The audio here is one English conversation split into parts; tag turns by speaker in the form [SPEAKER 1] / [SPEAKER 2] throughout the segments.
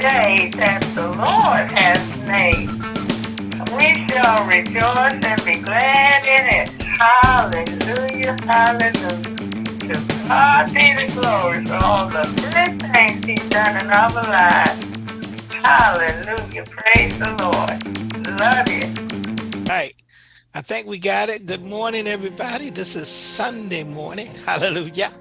[SPEAKER 1] day that the Lord has made. We shall rejoice and be glad in it. Hallelujah, hallelujah. To God be the glory for all the good things he's done in our lives. Hallelujah, praise the Lord. Love you.
[SPEAKER 2] Right. I think we got it. Good morning, everybody. This is Sunday morning. Hallelujah.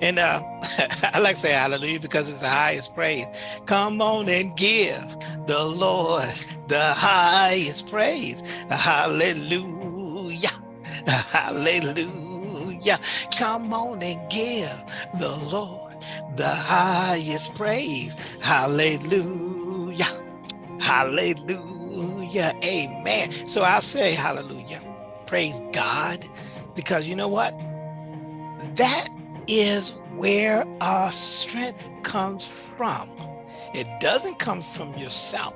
[SPEAKER 2] And uh, I like to say hallelujah because it's the highest praise. Come on and give the Lord the highest praise. Hallelujah. Hallelujah. Come on and give the Lord the highest praise. Hallelujah. Hallelujah. Hallelujah. Amen. So I'll say hallelujah. Praise God. Because you know what? That is where our strength comes from. It doesn't come from yourself.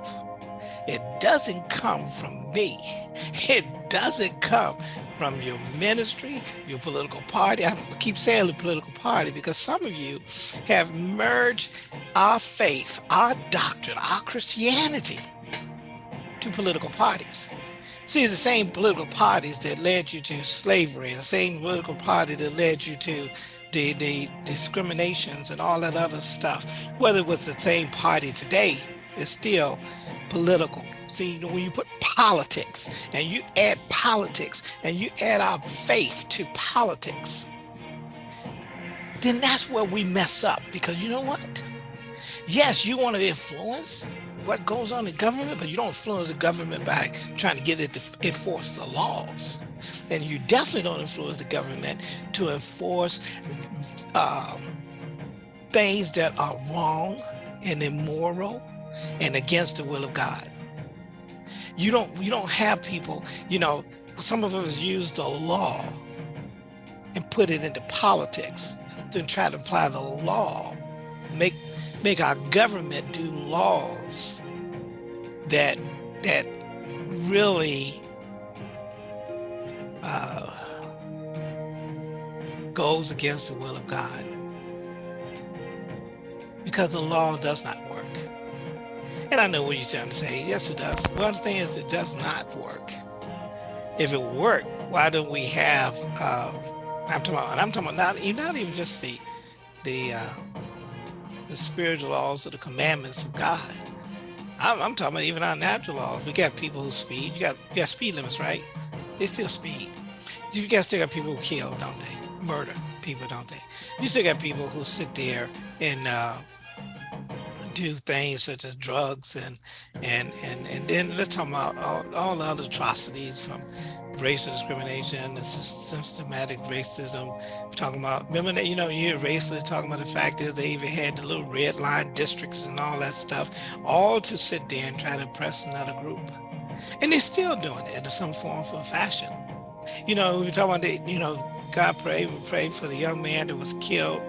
[SPEAKER 2] It doesn't come from me. It doesn't come from your ministry, your political party. I keep saying the political party because some of you have merged our faith, our doctrine, our Christianity to political parties. See, the same political parties that led you to slavery, the same political party that led you to the, the discriminations and all that other stuff, whether it was the same party today, it's still political. See, when you put politics and you add politics and you add our faith to politics, then that's where we mess up because you know what? Yes, you want to influence, what goes on in government, but you don't influence the government by trying to get it to enforce the laws. And you definitely don't influence the government to enforce um, things that are wrong and immoral and against the will of God. You don't you don't have people, you know, some of us use the law and put it into politics, then try to apply the law, make make our government do laws that that really uh, goes against the will of God because the law does not work. And I know what you're trying to say. Yes, it does. One thing is it does not work. If it worked, why don't we have? Uh, I'm talking about, I'm talking about not, not even just the the uh, the spiritual laws or the commandments of God. I'm, I'm, talking about even our natural laws. We got people who speed. You got you got speed limits, right? They still speed. You guys still got people who kill, don't they? Murder people, don't they? You still got people who sit there and uh, do things such as drugs and and and and then let's talk about all, all the other atrocities from racial discrimination and systematic racism. We're talking about, remember that, you know, you hear racialists talking about the fact that they even had the little red line districts and all that stuff, all to sit there and try to oppress another group. And they're still doing it in some form of fashion. You know, we talk about, the, you know, God pray, we pray for the young man that was killed.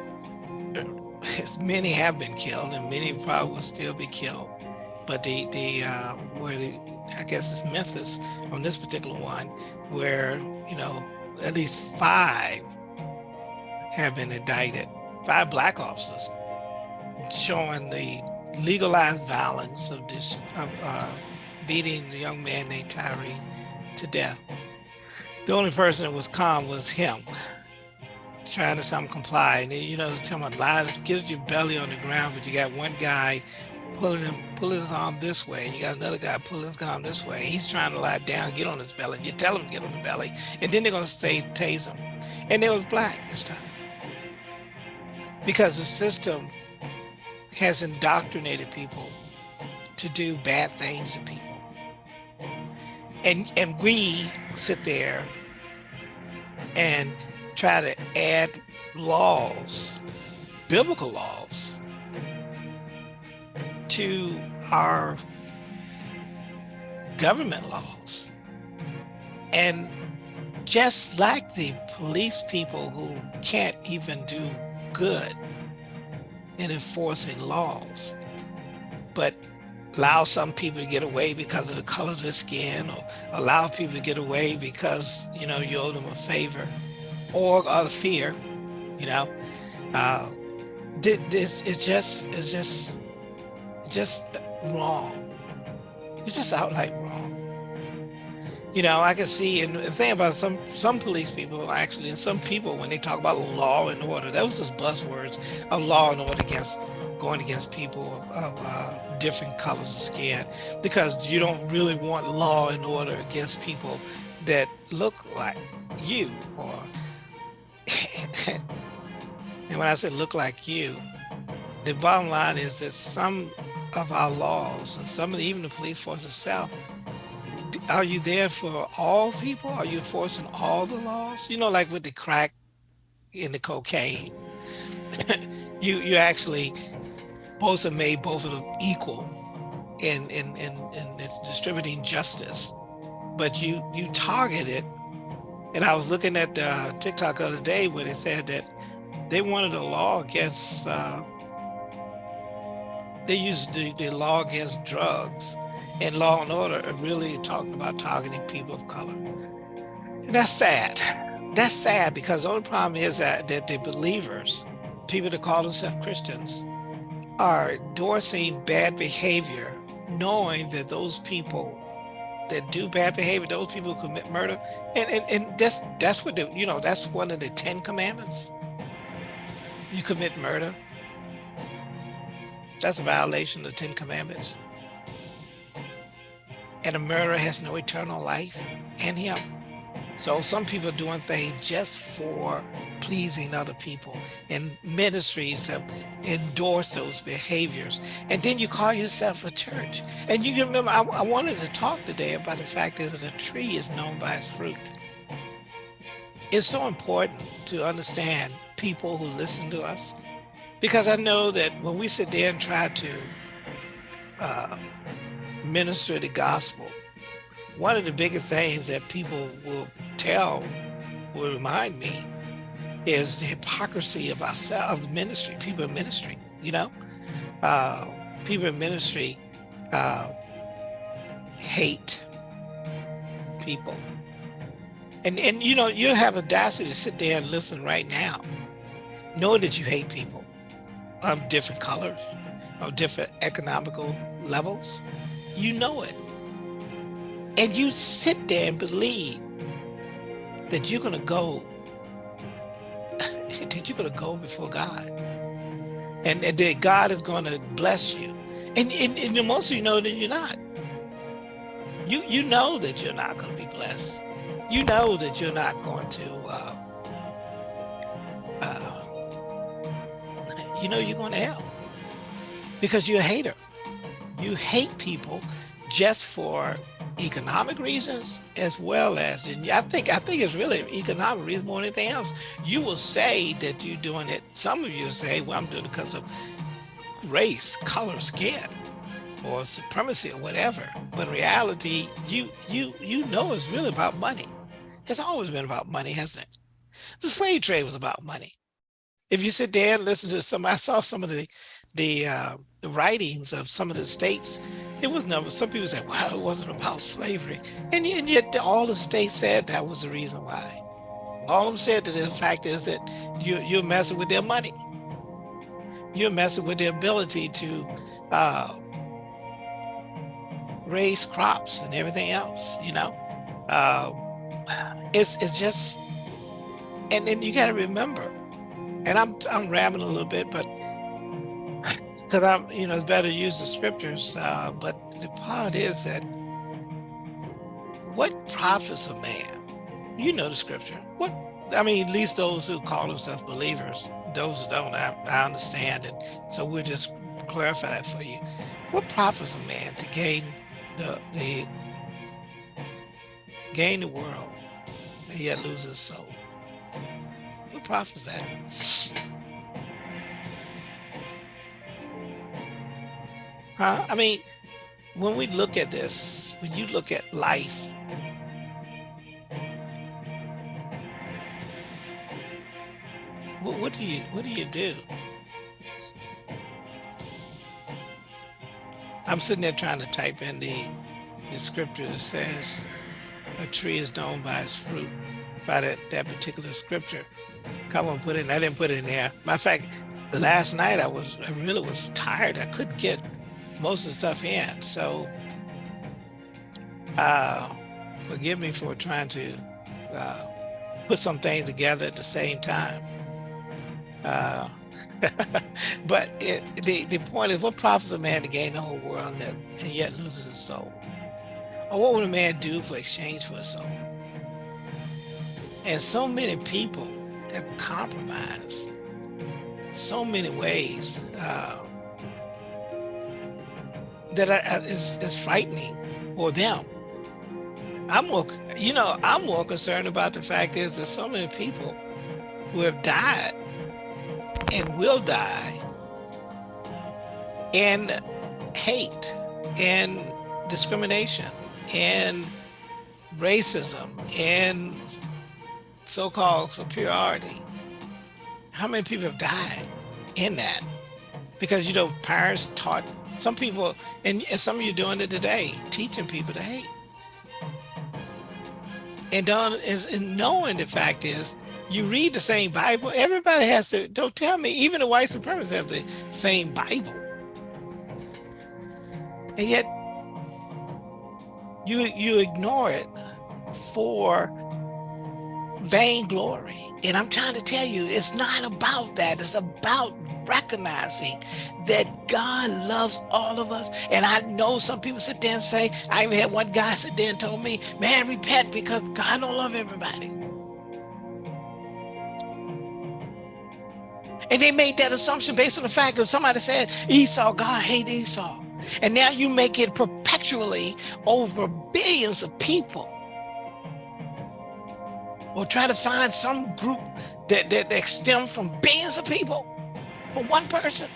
[SPEAKER 2] As many have been killed and many probably will still be killed. But the, the uh, where the, I guess it's Memphis on this particular one, where, you know, at least five have been indicted, five black officers, showing the legalized violence of this, of uh, beating the young man named Tyre to death. The only person that was calm was him, trying to some comply. And you know, telling him, lie, get your belly on the ground, but you got one guy pulling him, pulling his arm this way, and you got another guy pulling his arm this way. He's trying to lie down, get on his belly. And you tell him get on the belly, and then they're gonna stay tase him. And it was black this time. Because the system has indoctrinated people to do bad things to people. And and we sit there and try to add laws, biblical laws, to our government laws. And just like the police people who can't even do good in enforcing laws, but allow some people to get away because of the color of their skin or allow people to get away because, you know, you owe them a favor or out of fear, you know, uh, this is just, it's just just wrong. It's just outright wrong. You know, I can see, and the thing about some some police people actually, and some people when they talk about law and order, those just buzzwords of law and order against going against people of uh, different colors of skin, because you don't really want law and order against people that look like you or and when I say look like you, the bottom line is that some of our laws and some of the, even the police force itself, are you there for all people? Are you enforcing all the laws? You know, like with the crack and the cocaine, you you actually both have made both of them equal in in in, in distributing justice, but you you target it. And I was looking at the TikTok the other day where they said that they wanted a law against uh, they used the, the law against drugs and law and order are really talking about targeting people of color. And that's sad. That's sad because the only problem is that, that the believers, people that call themselves Christians, are endorsing bad behavior, knowing that those people that do bad behavior, those people who commit murder, and, and, and that's that's what the, you know, that's one of the 10 commandments. You commit murder, that's a violation of the Ten Commandments. And a murderer has no eternal life in him. So some people are doing things just for pleasing other people and ministries have endorsed those behaviors. And then you call yourself a church. And you remember, I, I wanted to talk today about the fact that a tree is known by its fruit. It's so important to understand people who listen to us because I know that when we sit there and try to uh, minister the gospel, one of the biggest things that people will tell, will remind me, is the hypocrisy of ourselves, of the ministry, people in ministry, you know? Uh, people in ministry uh, hate people. And, and you know, you have audacity to sit there and listen right now, knowing that you hate people of different colors, of different economical levels. You know it. And you sit there and believe that you're going to go, that you're going to go before God. And, and that God is going to bless you. And, and, and most of you know that you're not. You, you know that you're not going to be blessed. You know that you're not going to uh, uh, you know you're going to hell because you're a hater. You hate people just for economic reasons as well as and I think I think it's really economic reasons more than anything else. You will say that you're doing it. Some of you say, well, I'm doing it because of race, color, skin, or supremacy or whatever. But reality, you you you know it's really about money. It's always been about money, hasn't it? The slave trade was about money if you sit there and listen to some, I saw some of the the, uh, writings of some of the states. It was never. Some people said, "Well, it wasn't about slavery," and, and yet all the states said that was the reason why. All them said that the fact is that you you're messing with their money. You're messing with their ability to uh, raise crops and everything else. You know, uh, it's it's just, and then you got to remember and I'm I'm rambling a little bit, but because I'm you know it's better to use the scriptures. Uh, but the part is that what profits a man? You know the scripture. What I mean, at least those who call themselves believers. Those who don't, I, I understand, and so we'll just clarify that for you. What profits a man to gain the the gain the world and yet lose his soul? That? Huh? I mean, when we look at this, when you look at life, what, what do you what do you do? I'm sitting there trying to type in the, the scripture that says a tree is known by its fruit, by that, that particular scripture. Come on, put it in. I didn't put it in there. Matter of fact, last night I was, I really was tired. I couldn't get most of the stuff in. So uh, forgive me for trying to uh, put some things together at the same time. Uh, but it, the, the point is, what profits a man to gain the whole world and, and yet loses his soul? Or what would a man do for exchange for a soul? And so many people have compromised so many ways uh, that are, is, is frightening for them. I'm more, you know, I'm more concerned about the fact is that so many people who have died and will die in hate and discrimination and racism and so-called superiority. How many people have died in that? Because, you know, parents taught some people, and, and some of you doing it today, teaching people to hate. And, don't, and knowing the fact is, you read the same Bible, everybody has to, don't tell me, even the white supremacists have the same Bible. And yet, you, you ignore it for vainglory. And I'm trying to tell you, it's not about that. It's about recognizing that God loves all of us. And I know some people sit there and say, I even had one guy sit there and told me, man, repent because God don't love everybody. And they made that assumption based on the fact that somebody said Esau, God hate Esau. And now you make it perpetually over billions of people or try to find some group that, that, that stem from billions of people for one person.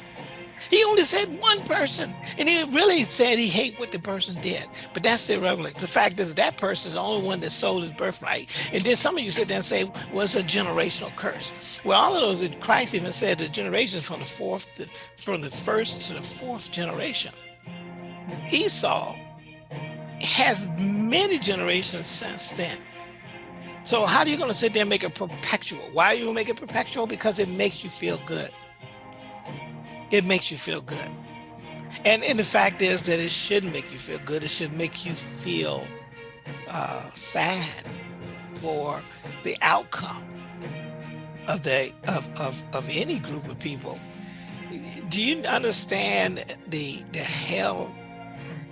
[SPEAKER 2] He only said one person, and he really said he hate what the person did. But that's irrelevant. The fact is that person is the only one that sold his birthright. And then some of you sit there and say, well, a generational curse. Well, all of those, that Christ even said the generations from the fourth, to, from the first to the fourth generation. Esau has many generations since then. So how are you going to sit there and make it perpetual? Why are you make it perpetual? Because it makes you feel good. It makes you feel good. And, and the fact is that it shouldn't make you feel good. It should make you feel uh, sad for the outcome of the of, of, of any group of people. Do you understand the the hell?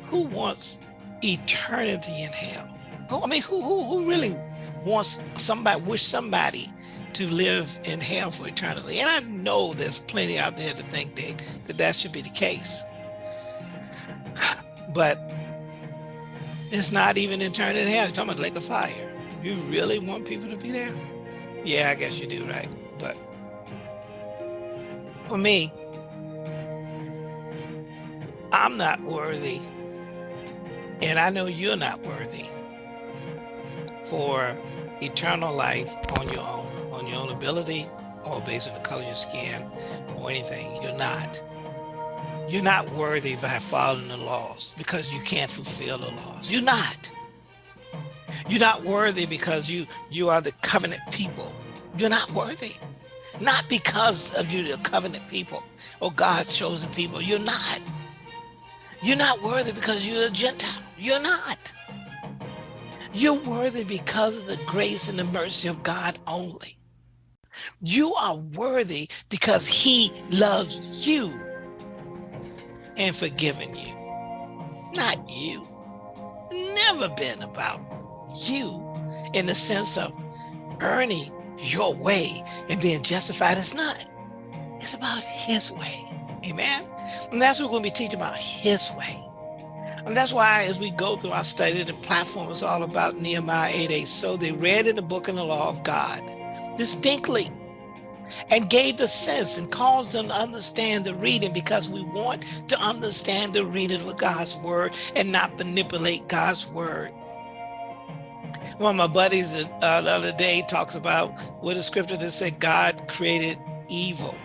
[SPEAKER 2] Who wants eternity in hell? I mean, who who, who really wants somebody, wish somebody to live in hell for eternity. And I know there's plenty out there to think that that, that should be the case. But it's not even eternity in hell. You're talking about lake of fire. You really want people to be there? Yeah, I guess you do, right? But for me, I'm not worthy. And I know you're not worthy for eternal life on your own, on your own ability or based on the color of your skin or anything. You're not. You're not worthy by following the laws because you can't fulfill the laws. You're not. You're not worthy because you you are the covenant people. You're not worthy. Not because of you the covenant people or God's chosen people. You're not. You're not worthy because you're a Gentile. You're not. You're worthy because of the grace and the mercy of God only. You are worthy because he loves you and forgiven you, not you. Never been about you in the sense of earning your way and being justified. It's not. It's about his way. Amen. And that's what we're going to be teaching about his way. And that's why as we go through our study, the platform is all about Nehemiah 8, 8. So they read in the book and the law of God distinctly and gave the sense and caused them to understand the reading because we want to understand the reading of God's word and not manipulate God's word. One of my buddies uh, the other day talks about what a scripture that said God created evil.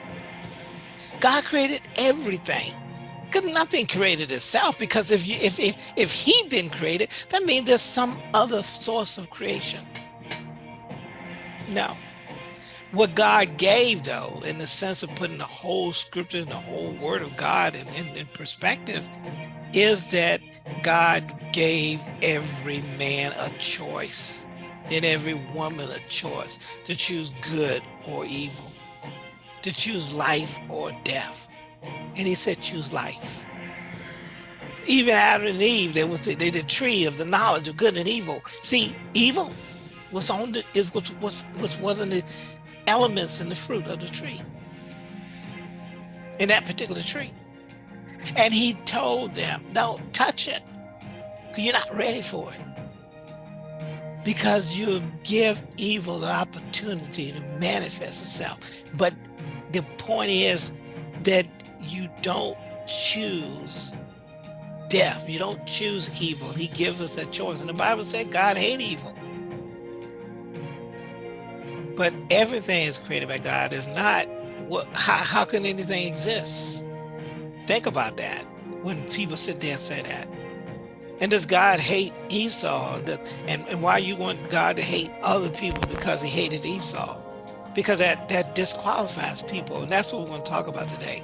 [SPEAKER 2] God created everything because nothing created itself because if you if, if if he didn't create it that means there's some other source of creation no what God gave, though, in the sense of putting the whole scripture and the whole word of God in, in, in perspective, is that God gave every man a choice and every woman a choice to choose good or evil, to choose life or death. And he said, choose life. Even Adam and Eve, there was the, the tree of the knowledge of good and evil. See, evil was on the, it was, was, was one of the elements in the fruit of the tree, in that particular tree. And he told them, don't touch it, you're not ready for it. Because you give evil the opportunity to manifest itself. But the point is that you don't choose death. You don't choose evil. He gives us a choice. And the Bible said God hate evil. But everything is created by God. If not, what, how, how can anything exist? Think about that when people sit there and say that. And does God hate Esau? And, and why you want God to hate other people because he hated Esau? Because that, that disqualifies people. And that's what we're going to talk about today.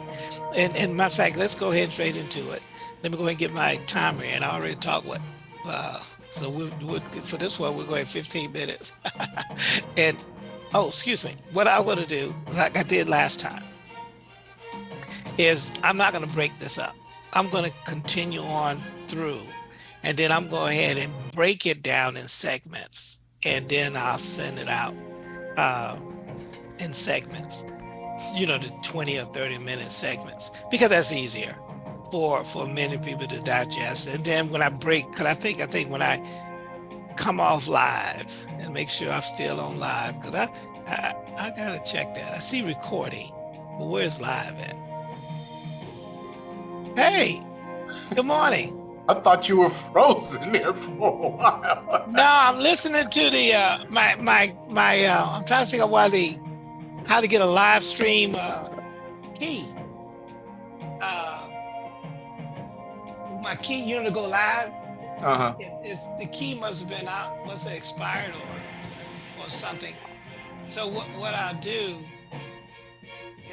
[SPEAKER 2] And, and matter of fact, let's go ahead and straight into it. Let me go ahead and get my timer in. I already talked what, uh, so we we'll, for this one, we're going 15 minutes. and oh, excuse me, what I want to do, like I did last time, is I'm not going to break this up. I'm going to continue on through, and then I'm going ahead and break it down in segments, and then I'll send it out uh, in segments, you know, the 20 or 30 minute segments, because that's easier for for many people to digest. And then when I break, because I think I think when I come off live and make sure I'm still on live because I, I I gotta check that. I see recording, but where's live at? Hey, good morning.
[SPEAKER 3] I thought you were frozen there for a while.
[SPEAKER 2] no, I'm listening to the uh, my my my. Uh, I'm trying to figure out why the how to get a live stream uh, key. Uh, my key, you know, to go live
[SPEAKER 3] Uh-huh.
[SPEAKER 2] it, it's the key must have been out, must have expired or or something. So what what I'll do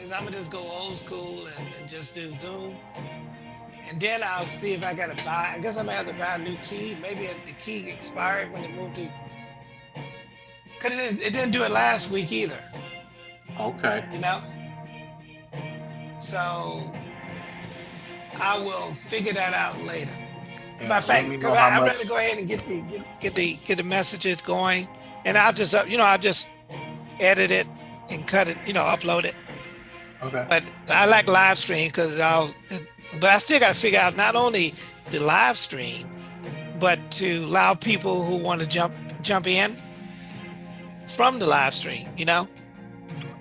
[SPEAKER 2] is I'm gonna just go old school and, and just do Zoom. And then I'll see if I gotta buy. I guess I might have to buy a new key. Maybe the key expired when it moved to. Cause it, it didn't do it last week either.
[SPEAKER 3] Okay.
[SPEAKER 2] You know. So I will figure that out later.
[SPEAKER 3] Yeah,
[SPEAKER 2] Matter of fact, because I'm
[SPEAKER 3] much-
[SPEAKER 2] ready to go ahead and get the get, get the get the messages going, and I'll just uh, you know I'll just edit it and cut it, you know, upload it.
[SPEAKER 3] Okay.
[SPEAKER 2] But I like live stream because I'll, but I still got to figure out not only the live stream, but to allow people who want to jump jump in from the live stream, you know,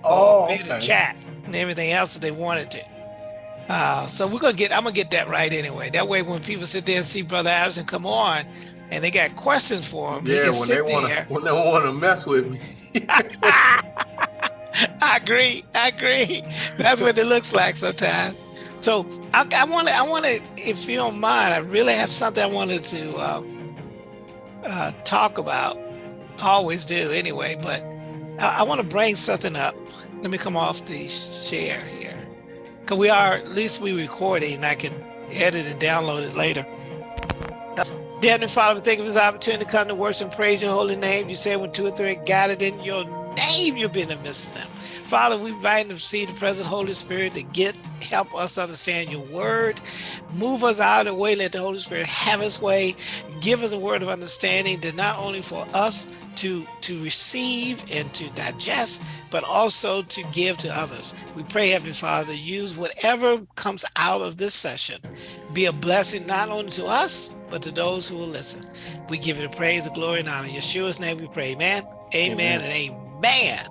[SPEAKER 3] Oh,
[SPEAKER 2] or be in the
[SPEAKER 3] okay.
[SPEAKER 2] chat and everything else that they wanted to. Uh, so we're gonna get, I'm gonna get that right anyway. That way, when people sit there and see Brother Addison come on, and they got questions for him,
[SPEAKER 3] Yeah, when they want to
[SPEAKER 2] there.
[SPEAKER 3] when they want to mess with me.
[SPEAKER 2] I agree. I agree. That's what it looks like sometimes. So I, I want to, I want to, if you don't mind, I really have something I wanted to uh, uh, talk about. I always do anyway, but I, I want to bring something up. Let me come off the share here, because we are at least we recording. and I can edit and download it later. Dear Heavenly Father, we thank you for this opportunity to come to worship and praise your holy name. You say when two or three gathered in your name, you'll be in the midst of them. Father, we invite them to see the present Holy Spirit to get help us understand your word. Move us out of the way. Let the Holy Spirit have his way. Give us a word of understanding that not only for us to to receive and to digest, but also to give to others. We pray, Heavenly Father, use whatever comes out of this session, be a blessing not only to us, but to those who will listen. We give you the praise, the glory, and honor. In Yeshua's name we pray. Amen. Amen,
[SPEAKER 3] Amen.
[SPEAKER 2] and amen.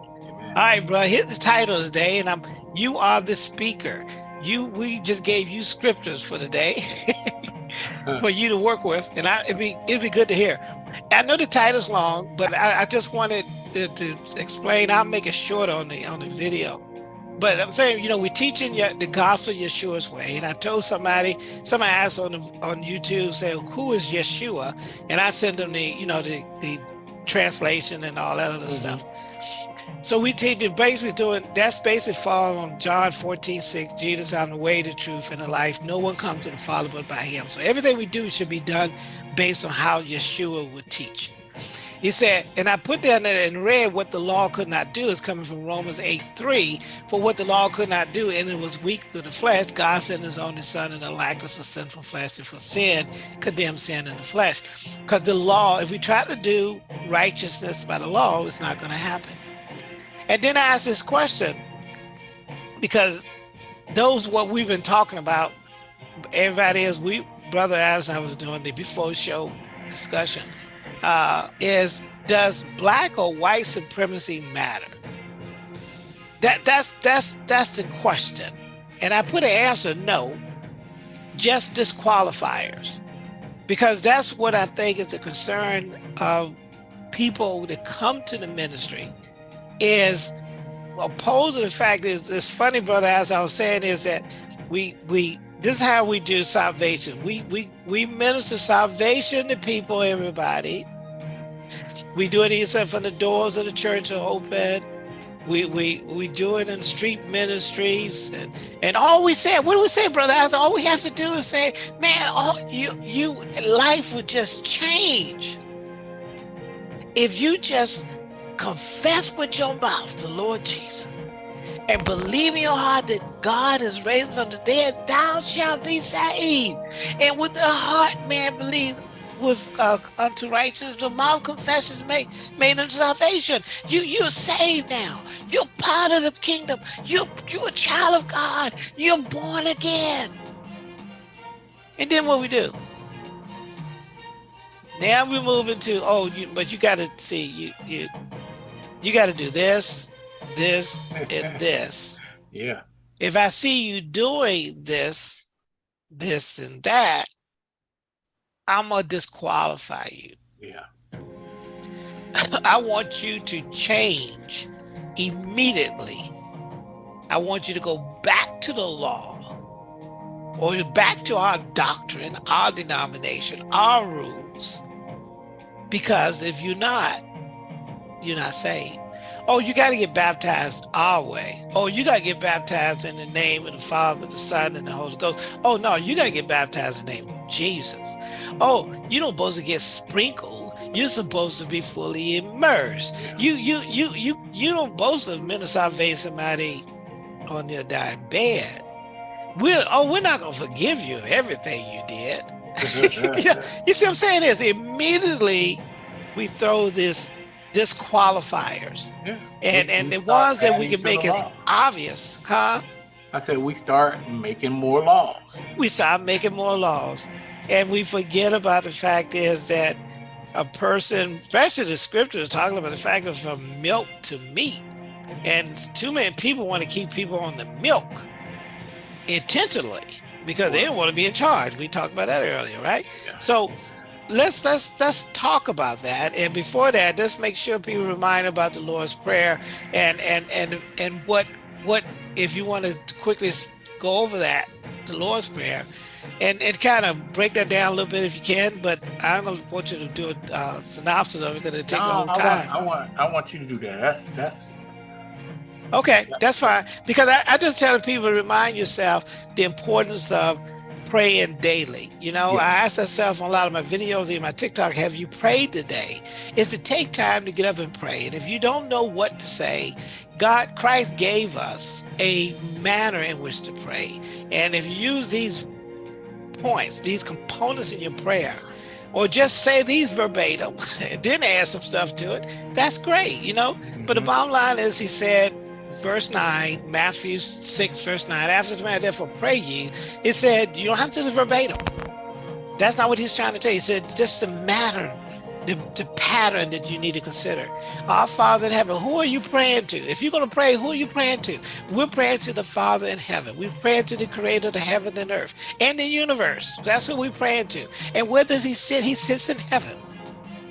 [SPEAKER 2] All right, bro. Here's the title today, and I'm you are the speaker. You we just gave you scriptures for the day for you to work with, and I it'd be it'd be good to hear. I know the title's long, but I, I just wanted to, to explain. I'll make it short on the on the video. But I'm saying, you know, we're teaching you the gospel Yeshua's way. And I told somebody, somebody asked on the, on YouTube, say, who is Yeshua? And I sent them the, you know, the, the translation and all that other
[SPEAKER 3] Mhm.
[SPEAKER 2] stuff. So we teach it basically doing that's basically following John 14, 6. Jesus, I'm the way, the truth, and the life. No one comes to the Father but by him. So everything we do should be done based on how Yeshua would teach. He said, and I put down there and read what the law could not do is coming from Romans 8 3. For what the law could not do, and it was weak through the flesh, God sent his only son in the likeness of sinful flesh to for sin, condemn sin in the flesh. Because the law, if we try to do righteousness by the law, it's not going to happen. And then I asked this question because those what we've been talking about, everybody is we brother Adams I was doing the before show discussion uh, is does black or white supremacy matter? That that's that's that's the question. And I put an answer no, just disqualifiers. Because that's what I think is a concern of people that come to the ministry is opposed to the fact is it's funny, brother, as I was saying, is that we we this is how we do salvation. We we we minister salvation to people, everybody, we do it even from the doors of the church are open. We we we do it in street ministries and and all we say, what do we say, brother? As all we have to do is say, man, all you you life would just change if you just confess with your mouth the Lord Jesus and believe in your heart that God is raised from the dead, thou shalt be saved. And with the heart, man, believe with uh, unto righteousness, the mouth confesses made made unto salvation. You you're saved now. You're part of the kingdom. You you're a child of God. You're born again. And then what we do? Now we move into oh, you, but you got to see you you you got to do this, this, and this.
[SPEAKER 3] Yeah.
[SPEAKER 2] If I see you doing this, this, and that, I'm gonna disqualify you.
[SPEAKER 3] Yeah.
[SPEAKER 2] I want you to change immediately. I want you to go back to the law or back to our doctrine, our denomination, our rules. Because if you're not, you're not saved. Oh, you got to get baptized our way. Oh, you got to get baptized in the name of the Father, the Son, and the Holy Ghost. Oh, no, you got to get baptized in the name of Jesus. Oh, you don't supposed to get sprinkled. You're supposed to be fully immersed. You you you you you don't supposed to minister salvation somebody on their dying bed. We're oh, we're not gonna forgive you everything you did. you see what I'm saying? Is immediately we throw this disqualifiers.
[SPEAKER 3] Yeah.
[SPEAKER 2] And
[SPEAKER 3] We-
[SPEAKER 2] and
[SPEAKER 3] we
[SPEAKER 2] the ones that we can make as obvious, huh?
[SPEAKER 3] I said we start making more laws.
[SPEAKER 2] we start making more laws and we forget about the fact is that a person especially the scripture is talking about the fact of from milk to meat and too many people want to keep people on the milk intentionally because they don't want to be in charge we talked about that earlier right
[SPEAKER 3] Yeah.
[SPEAKER 2] so let's let's let's talk about that and before that let's make sure people remind about the lord's prayer and and and and what what if you want to quickly go over that the lord's prayer and and kind of break that down a little bit if you can but i don't want you to do a uh, synopsis of it because it'll take
[SPEAKER 3] No,
[SPEAKER 2] a
[SPEAKER 3] I
[SPEAKER 2] time
[SPEAKER 3] want, I want I want you to do that. That's that's
[SPEAKER 2] Okay, that's fine. Because I, I just tell people to remind yourself the importance of praying daily. You know,
[SPEAKER 3] Yeah.
[SPEAKER 2] I ask myself on a lot of my videos and my TikTok, have you prayed today? Is to take time to get up and pray. And if you don't know what to say, God, Christ gave us a manner in which to pray. And if you use these points, these components in your prayer, or just say these verbatim and then add some stuff to it, that's great, you know? But the
[SPEAKER 3] Mhm.
[SPEAKER 2] bottom line is, he said, verse 9, Matthew 6, verse 9, after the man therefore pray ye, it said, you don't have to do verbatim. That's not what he's trying to tell you. He said, just the matter, the, the pattern that you need to consider. Our Father in heaven, who are you praying to? If you're going to pray, who are you praying to? We're praying to the Father in heaven. We're praying to the creator of the heaven and earth and the universe. That's who we're praying to. And where does he sit? He sits in heaven.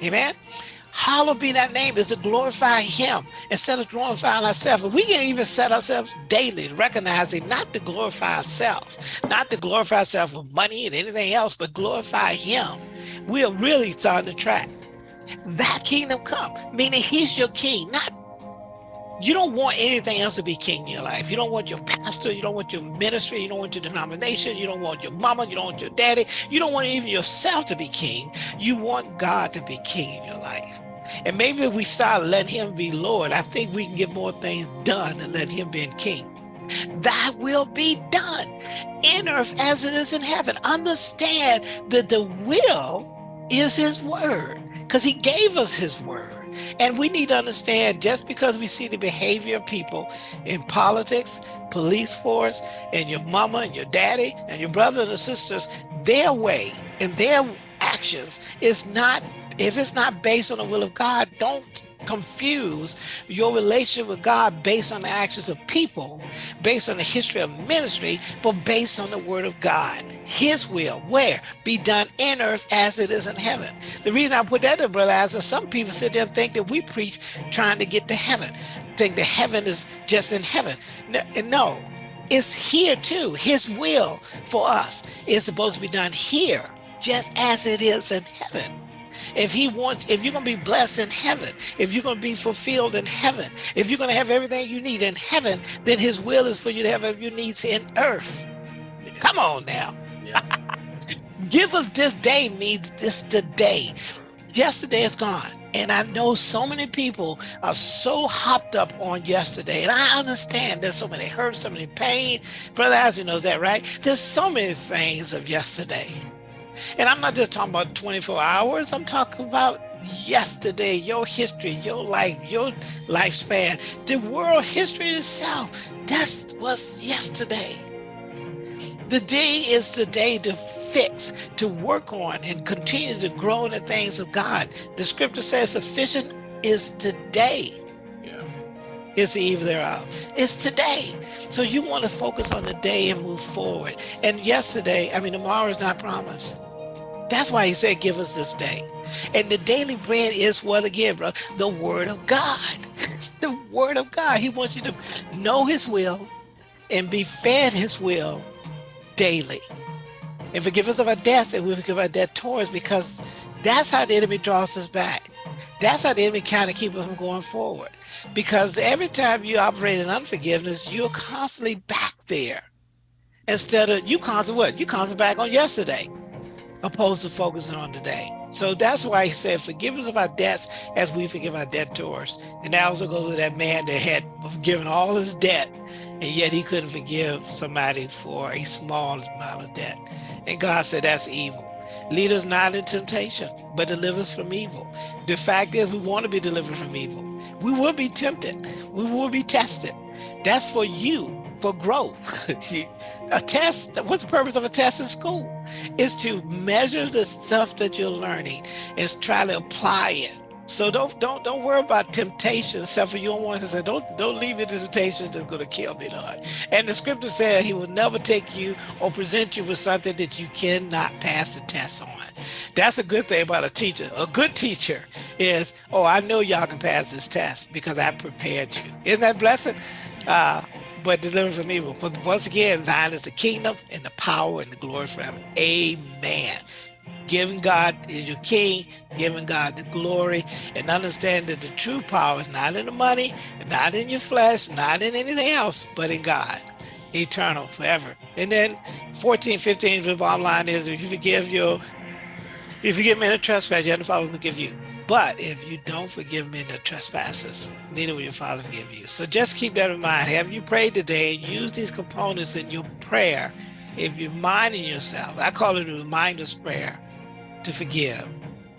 [SPEAKER 2] Amen. Hallowed be that name is to glorify him instead of glorifying ourselves. And we can even set ourselves daily, recognizing not to glorify ourselves, not to glorify ourselves with money and anything else, but glorify him. We are really starting to track. That kingdom come, meaning he's your king, not You don't want anything else to be king in your life. You don't want your pastor. You don't want your ministry. You don't want your denomination. You don't want your mama. You don't want your daddy. You don't want even yourself to be king. You want God to be king in your life. And maybe if we start letting him be Lord, I think we can get more things done than let him be king. That will be done in earth as it is in heaven. Understand that the will is his word because he gave us his word. And we need to understand just because we see the behavior of people in politics, police force, and your mama and your daddy and your brother and sisters, their way and their actions is not if it's not based on the will of God, don't confuse your relationship with God based on the actions of people, based on the history of ministry, but based on the word of God. His will, where? Be done in earth as it is in heaven. The reason I put that there, brother, is some people sit there and think that we preach trying to get to heaven, think that heaven is just in heaven. No, it's here too. His will for us is supposed to be done here, just as it is in heaven if he wants, if you're going to be blessed in heaven, if you're going to be fulfilled in heaven, if you're going to have everything you need in heaven, then his will is for you to have every needs in earth. Come on now. Yeah. Give us this day means this today. Yesterday is gone. And I know so many people are so hopped up on yesterday. And I understand there's so many hurt, so many pain. Brother Azzy knows that, right? There's so many things of yesterday. And I'm not just talking about 24 hours, I'm talking about yesterday, your history, your life, your lifespan, the world history itself. That was yesterday. The day is the day to fix, to work on, and continue to grow in the things of God. The scripture says sufficient is today. It's the eve thereof. It's today. So you want to focus on the day and move forward. And yesterday, I mean, tomorrow is not promised. That's why he said, give us this day. And the daily bread is what again, bro? The word of God. It's the word of God. He wants you to know his will and be fed his will daily. And forgive us of our debts and we forgive our debtors because that's how the enemy draws us back. That's how the enemy kind of keep us from going forward. Because every time you operate in unforgiveness, you're constantly back there. Instead of you constantly what? You constantly back on yesterday opposed to focusing on today. So that's why he said, forgive us of our debts as we forgive our debtors. And that also goes to that man that had given all his debt, and yet he couldn't forgive somebody for a small amount of debt. And God said, that's evil. Lead us not in temptation, but deliver us from evil. The fact is we want to be delivered from evil. We will be tempted. We will be tested. That's for you, for growth. a test, what's the purpose of a test in school? Is to measure the stuff that you're learning is try to apply it. So don't don't don't worry about you don't want to say, don't don't leave me to temptations that's going to kill me, Lord. And the scripture said he will never take you or present you with something that you cannot pass the test on. That's a good thing about a teacher. A good teacher is, oh, I know y'all can pass this test because I prepared you. Isn't that blessed? Uh, but deliver from evil. But once again, thine is the kingdom and the power and the glory forever. Amen. Giving God is your king, giving God the glory, and understand that the true power is not in the money, not in your flesh, not in anything else, but in God, eternal, forever. And then 14, 15, the bottom line is if you forgive your, if you give me a trespass, your Father will forgive you. But if you don't forgive men the trespasses, neither will your Father forgive you. So just keep that in mind. Have you prayed today and use these components in your prayer? If you're minding yourself, I call it a reminder's prayer to forgive.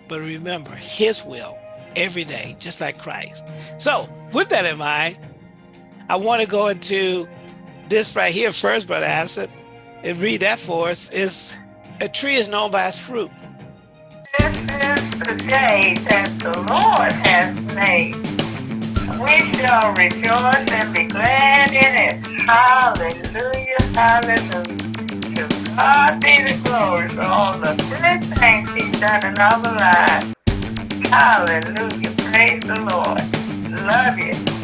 [SPEAKER 2] But remember his will every day, just like Christ. So with that in mind, I want to go into this right here first, Brother Acid, and read that for us. Is a tree is known by its fruit.
[SPEAKER 1] This is the day that the Lord has made. We shall rejoice and be glad in it. Hallelujah, hallelujah. God be the glory for all the good things he's done in our lives. Hallelujah, praise the Lord. Love you.